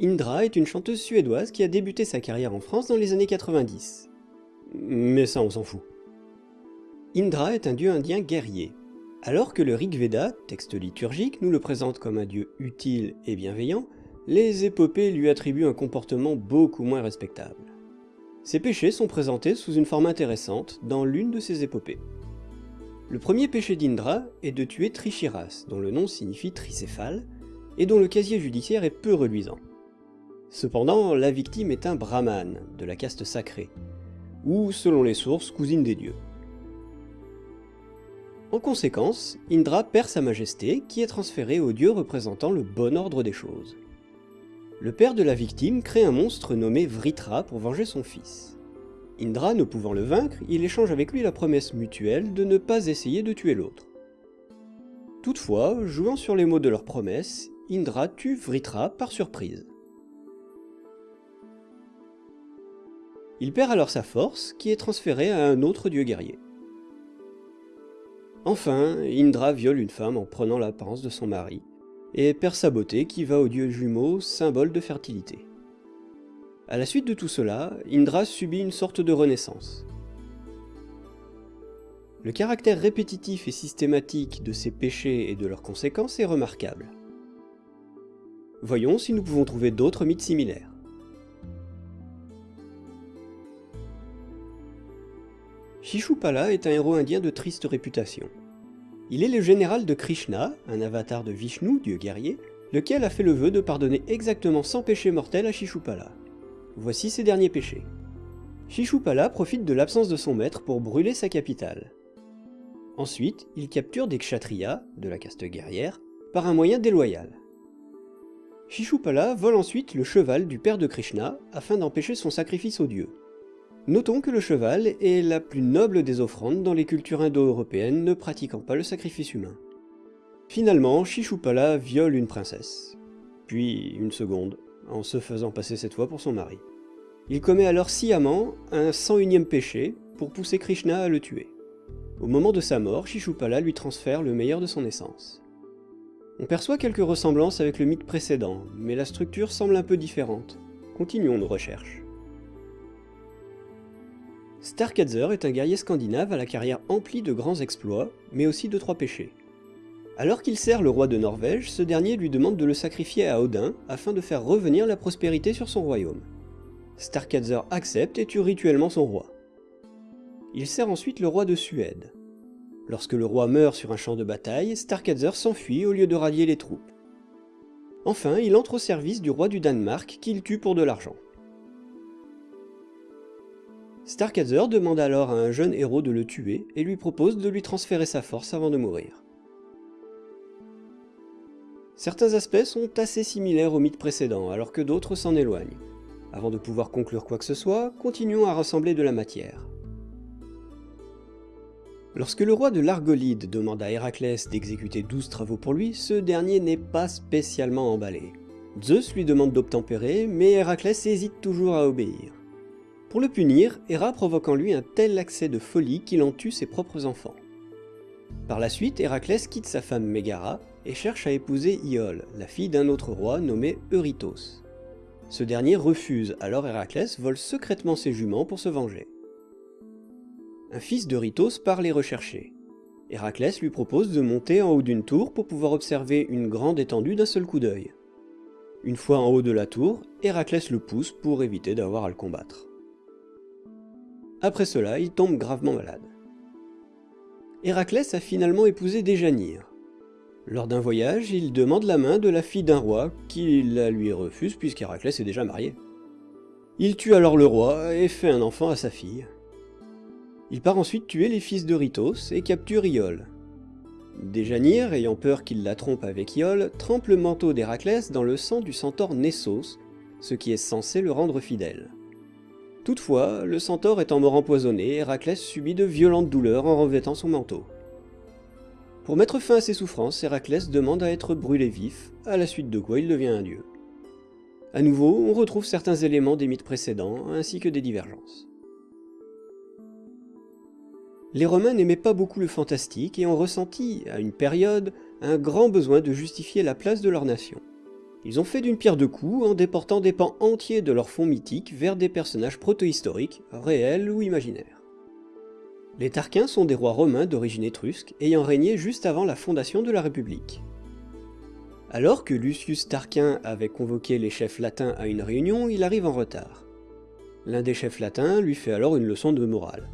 Indra est une chanteuse suédoise qui a débuté sa carrière en France dans les années 90. Mais ça on s'en fout. Indra est un dieu indien guerrier. Alors que le Rig Veda, texte liturgique, nous le présente comme un dieu utile et bienveillant, les épopées lui attribuent un comportement beaucoup moins respectable. Ses péchés sont présentés sous une forme intéressante dans l'une de ces épopées. Le premier péché d'Indra est de tuer Trichiras, dont le nom signifie tricéphale, et dont le casier judiciaire est peu reluisant. Cependant, la victime est un brahman, de la caste sacrée, ou, selon les sources, cousine des dieux. En conséquence, Indra perd sa majesté, qui est transférée au dieu représentant le bon ordre des choses. Le père de la victime crée un monstre nommé Vritra pour venger son fils. Indra ne pouvant le vaincre, il échange avec lui la promesse mutuelle de ne pas essayer de tuer l'autre. Toutefois, jouant sur les mots de leur promesse, Indra tue Vritra par surprise. Il perd alors sa force, qui est transférée à un autre dieu guerrier. Enfin, Indra viole une femme en prenant l'apparence de son mari, et perd sa beauté qui va au dieu jumeau, symbole de fertilité. À la suite de tout cela, Indra subit une sorte de renaissance. Le caractère répétitif et systématique de ces péchés et de leurs conséquences est remarquable. Voyons si nous pouvons trouver d'autres mythes similaires. Shishupala est un héros indien de triste réputation. Il est le général de Krishna, un avatar de Vishnu, dieu guerrier, lequel a fait le vœu de pardonner exactement 100 péchés mortels à Shishupala. Voici ses derniers péchés. Shishupala profite de l'absence de son maître pour brûler sa capitale. Ensuite, il capture des kshatriyas, de la caste guerrière, par un moyen déloyal. Shishupala vole ensuite le cheval du père de Krishna afin d'empêcher son sacrifice au dieu. Notons que le cheval est la plus noble des offrandes dans les cultures indo-européennes ne pratiquant pas le sacrifice humain. Finalement, Shishupala viole une princesse, puis une seconde, en se faisant passer cette fois pour son mari. Il commet alors sciemment un 101ème péché pour pousser Krishna à le tuer. Au moment de sa mort, Shishupala lui transfère le meilleur de son essence. On perçoit quelques ressemblances avec le mythe précédent, mais la structure semble un peu différente. Continuons nos recherches. Starkadzer est un guerrier scandinave à la carrière emplie de grands exploits, mais aussi de trois péchés. Alors qu'il sert le roi de Norvège, ce dernier lui demande de le sacrifier à Odin afin de faire revenir la prospérité sur son royaume. Starkadzer accepte et tue rituellement son roi. Il sert ensuite le roi de Suède. Lorsque le roi meurt sur un champ de bataille, Starkadzer s'enfuit au lieu de rallier les troupes. Enfin, il entre au service du roi du Danemark qu'il tue pour de l'argent. Starkadzer demande alors à un jeune héros de le tuer et lui propose de lui transférer sa force avant de mourir. Certains aspects sont assez similaires au mythe précédent, alors que d'autres s'en éloignent. Avant de pouvoir conclure quoi que ce soit, continuons à rassembler de la matière. Lorsque le roi de l'Argolide demande à Héraclès d'exécuter 12 travaux pour lui, ce dernier n'est pas spécialement emballé. Zeus lui demande d'obtempérer, mais Héraclès hésite toujours à obéir. Pour le punir, Héra provoque en lui un tel accès de folie qu'il en tue ses propres enfants. Par la suite, Héraclès quitte sa femme Mégara et cherche à épouser Iole, la fille d'un autre roi nommé Eurytos. Ce dernier refuse, alors Héraclès vole secrètement ses juments pour se venger. Un fils d'Eurytos part les rechercher. Héraclès lui propose de monter en haut d'une tour pour pouvoir observer une grande étendue d'un seul coup d'œil. Une fois en haut de la tour, Héraclès le pousse pour éviter d'avoir à le combattre. Après cela, il tombe gravement malade. Héraclès a finalement épousé Déjanire. Lors d'un voyage, il demande la main de la fille d'un roi, qui la lui refuse puisqu'Héraclès est déjà marié. Il tue alors le roi et fait un enfant à sa fille. Il part ensuite tuer les fils de et capture Iole. Déjanire, ayant peur qu'il la trompe avec Iole, trempe le manteau d'Héraclès dans le sang du centaure Nessos, ce qui est censé le rendre fidèle. Toutefois, le centaure étant mort empoisonné, Héraclès subit de violentes douleurs en revêtant son manteau. Pour mettre fin à ses souffrances, Héraclès demande à être brûlé vif, à la suite de quoi il devient un dieu. A nouveau, on retrouve certains éléments des mythes précédents, ainsi que des divergences. Les Romains n'aimaient pas beaucoup le fantastique et ont ressenti, à une période, un grand besoin de justifier la place de leur nation. Ils ont fait d'une pierre deux coups en déportant des pans entiers de leur fond mythique vers des personnages protohistoriques, réels ou imaginaires. Les Tarquins sont des rois romains d'origine étrusque ayant régné juste avant la fondation de la République. Alors que Lucius Tarquin avait convoqué les chefs latins à une réunion, il arrive en retard. L'un des chefs latins lui fait alors une leçon de morale.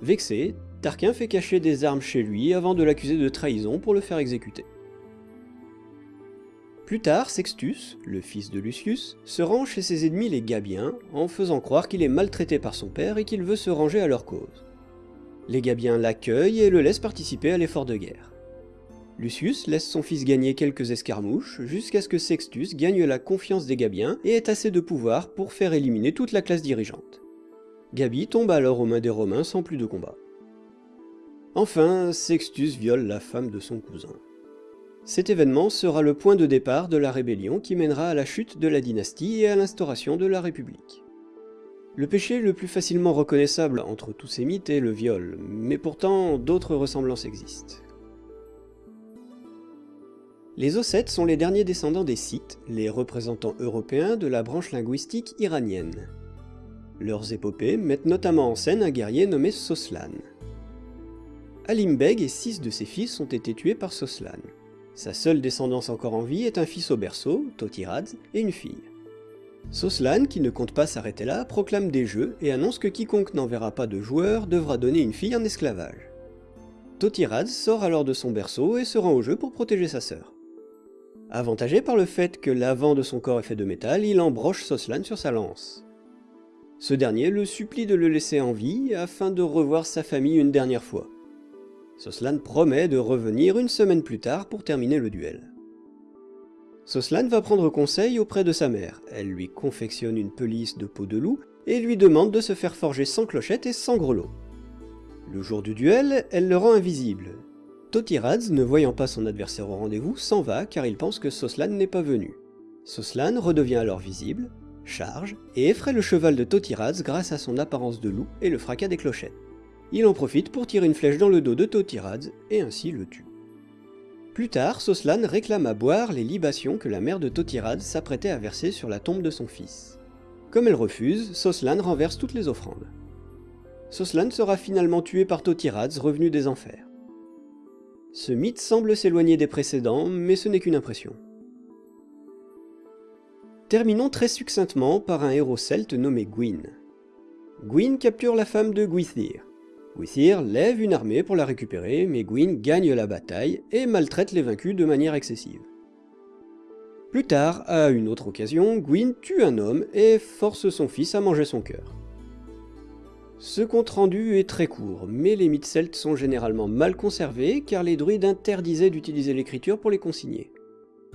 Vexé, Tarquin fait cacher des armes chez lui avant de l'accuser de trahison pour le faire exécuter. Plus tard, Sextus, le fils de Lucius, se rend chez ses ennemis les Gabiens en faisant croire qu'il est maltraité par son père et qu'il veut se ranger à leur cause. Les Gabiens l'accueillent et le laissent participer à l'effort de guerre. Lucius laisse son fils gagner quelques escarmouches jusqu'à ce que Sextus gagne la confiance des Gabiens et ait assez de pouvoir pour faire éliminer toute la classe dirigeante. Gabi tombe alors aux mains des Romains sans plus de combat. Enfin, Sextus viole la femme de son cousin. Cet événement sera le point de départ de la rébellion qui mènera à la chute de la dynastie et à l'instauration de la République. Le péché le plus facilement reconnaissable entre tous ces mythes est le viol, mais pourtant d'autres ressemblances existent. Les Ossètes sont les derniers descendants des Scythes, les représentants européens de la branche linguistique iranienne. Leurs épopées mettent notamment en scène un guerrier nommé Soslan. Alim Beg et six de ses fils ont été tués par Soslan. Sa seule descendance encore en vie est un fils au berceau, Totiradz, et une fille. Soslan, qui ne compte pas s'arrêter là, proclame des jeux et annonce que quiconque n'enverra pas de joueur devra donner une fille en esclavage. Totiradz sort alors de son berceau et se rend au jeu pour protéger sa sœur. Avantagé par le fait que l'avant de son corps est fait de métal, il embroche Soslan sur sa lance. Ce dernier le supplie de le laisser en vie afin de revoir sa famille une dernière fois. Soslan promet de revenir une semaine plus tard pour terminer le duel. Soslan va prendre conseil auprès de sa mère. Elle lui confectionne une pelisse de peau de loup et lui demande de se faire forger sans clochette et sans grelot. Le jour du duel, elle le rend invisible. Totiradz, ne voyant pas son adversaire au rendez-vous, s'en va car il pense que Soslan n'est pas venu. Soslan redevient alors visible, charge et effraie le cheval de Totiradz grâce à son apparence de loup et le fracas des clochettes. Il en profite pour tirer une flèche dans le dos de Totiradz et ainsi le tue. Plus tard, Soslan réclame à boire les libations que la mère de Totiradz s'apprêtait à verser sur la tombe de son fils. Comme elle refuse, Soslan renverse toutes les offrandes. Soslan sera finalement tué par Totiradz revenu des enfers. Ce mythe semble s'éloigner des précédents, mais ce n'est qu'une impression. Terminons très succinctement par un héros celte nommé Gwyn. Gwyn capture la femme de Gwythyr. Gwythyr lève une armée pour la récupérer, mais Gwyn gagne la bataille et maltraite les vaincus de manière excessive. Plus tard, à une autre occasion, Gwyn tue un homme et force son fils à manger son cœur. Ce compte-rendu est très court, mais les mythes celtes sont généralement mal conservés car les druides interdisaient d'utiliser l'écriture pour les consigner.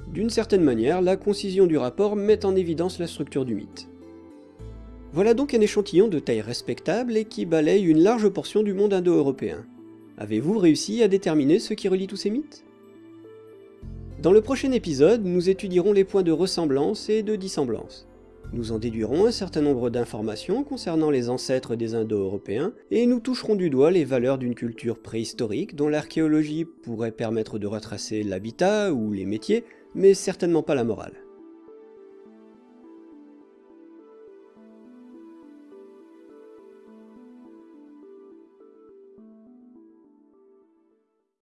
D'une certaine manière, la concision du rapport met en évidence la structure du mythe. Voilà donc un échantillon de taille respectable et qui balaye une large portion du monde indo-européen. Avez-vous réussi à déterminer ce qui relie tous ces mythes? Dans le prochain épisode, nous étudierons les points de ressemblance et de dissemblance. Nous en déduirons un certain nombre d'informations concernant les ancêtres des Indo-Européens, et nous toucherons du doigt les valeurs d'une culture préhistorique dont l'archéologie pourrait permettre de retracer l'habitat ou les métiers, mais certainement pas la morale.